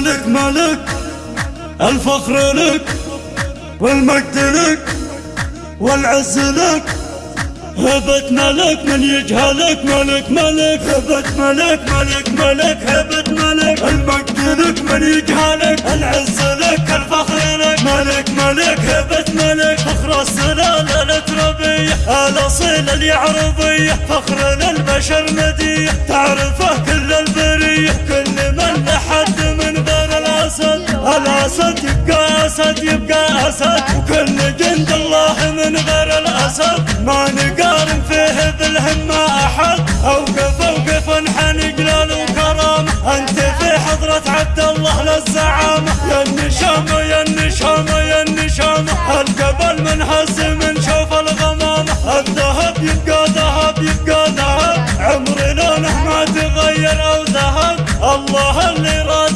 مالك مالك الفخر لك والمجد لك والعز لك. هبت ملك من يجهلك ملك ملك. هبت ملك ملك ملك. هبت ملك المجد لك من يجهلك العز لك الفخر لك. ملك ملك. هبت ملك فخر السلالة التربية الأصيل اليعربية فخر للبشر مدية تعرفه ما نقارن فيه بالهمة أحد. أوقف أوقف انحني جلال وكرامة أنت في حضرة عبد الله للزعامة يا النشامة يا النشامة يا النشامة القبل من هز من شوف الغمامة الذهب يبقى ذهب يبقى ذهب. عمر لونه ما تغير أو ذهب. الله اللي راد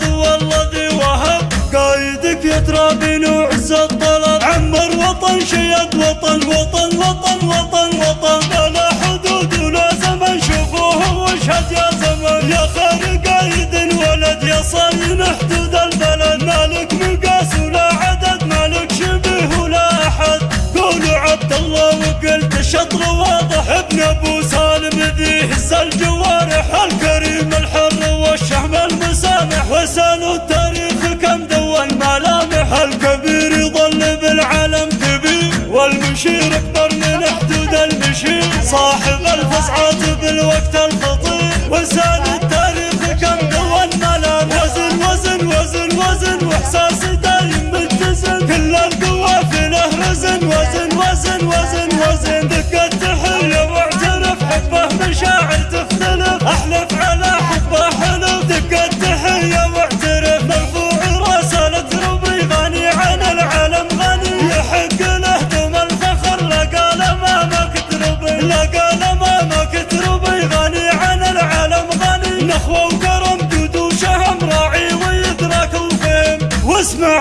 ابن ابو سالم ذي هز الجوارح الكريم الحر والشهم المسامح وسالوا التاريخ كم دون ملامح. الكبير يظل بالعالم كبير والمشير اكبر من حدود المشير. صاحب الفزعات بالوقت الخطير وسالوا التاريخ كم وزن وزن وزن وزن وإحساس دايم كل القوافله رزن وزن وزن وزن وزن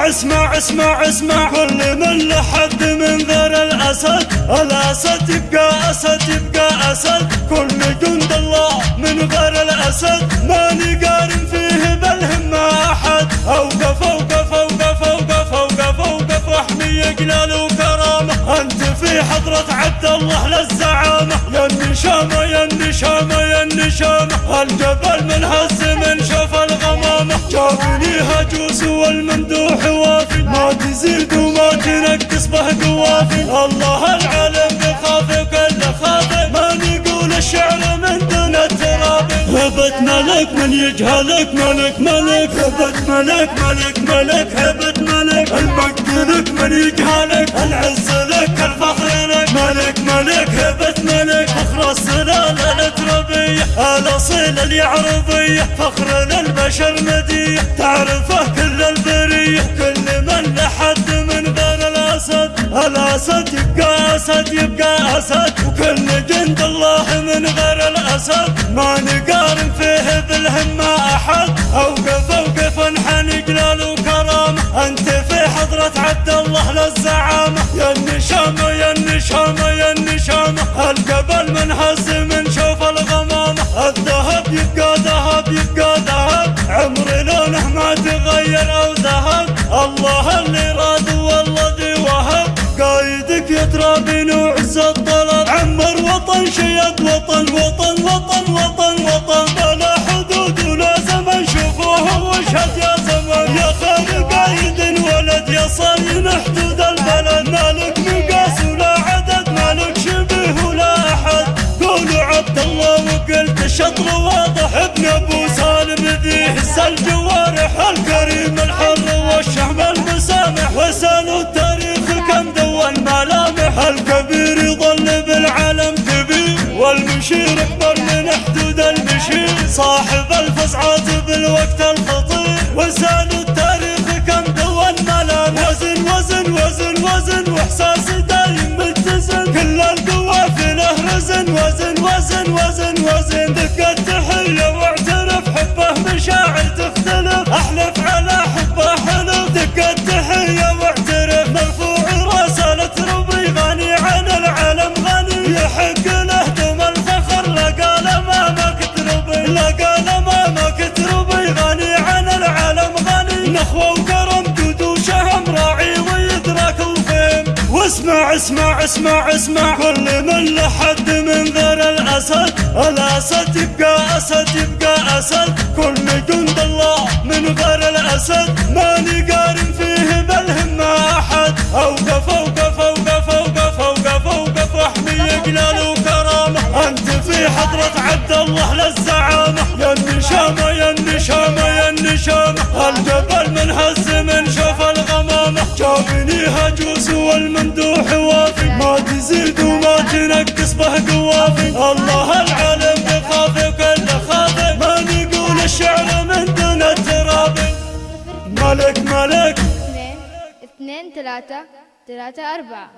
اسمع اسمع اسمع. كل من لحد من غير الأسد. الأسد يبقى أسد يبقى أسد. كل جند الله من غير الأسد. ما نقارن فيه بالهمة أحد. أوقف أوقف أوقف أوقف أوقف أوقف. احمي جلال وكرامة. أنت في حضرة عبد الله للزعامة. يا النشامة يا النشامة يا النشامة. الجبل من هز هجوس والممدوح وافي ما تزيد وما تنقص به قوافي الله العالم بخاف كل خافي ما نقول الشعر من دون التراب. هبت ملك من يجهلك ملك ملك. هبت ملك ملك ملك. هبت ملك. المجد لك من يجهلك. العز لك التربية الأصيل اليعربية فخر للبشر مدية تعرفه كل البرية كل من لحد من غير الأسد. الأسد يبقى أسد يبقى أسد. وكل جند الله من غير الأسد. ما نقارن فيه بالهمة أحد. أوقف أوقف انحني جلال وكرامة. أنت في حضرة عبد الله للزعامة. يا النشامة يا النشامة يا النشامة. القبل من يبقى ذهب يبقى ذهب. عمر لونه ما تغير أو ذهب. الله اللي راد والله ذي وهب. قايدك يترى بنوع الطلب عمر وطن شيد وطن وطن وطن وطن وطن. بلا حدود ولا زمن شوفوه واشهد يا زمن. يا الشطر واضح ابن ابو سالم ذي هز الجوارح الكريم الحر والشهم المسامح وسالوا التاريخ كم دون ملامح. الكبير يظل بالعالم كبير والمشير اكبر من حدود المشير. صاحب الفزعات بالوقت الخطير وسالوا التاريخ كم دون ملامح. وزن وزن وزن وزن وإحساس دايم متزن كل القوافله رزن وزن وزن وزن وزن. اسمع قال ما غني عن العالم غني. نخوة وكرم راعي واسمع اسمع اسمع اسمع. كل من لحد من غير الأسد. الأسد يبقى أسد يبقى أسد. كل جند الله من غير الأسد. ماني قارن فيه بالهمة أحد. أوقف أوقف أوقف أوقف أوقف أوقف. رحمي جلال وكرامة. أنت في حضرة عبد الله للزعيم. النشامة يا النشامة يا النشامة الجبل من هز من شوف الغمامة جابني هجوس والممدوح وافي ما تزيد وما تنقص به قوافي الله العالم بخافي وكل خافي ما نقول الشعر من دون الترابي ملك ملك اثنين اثنين ثلاثة ثلاثة أربعة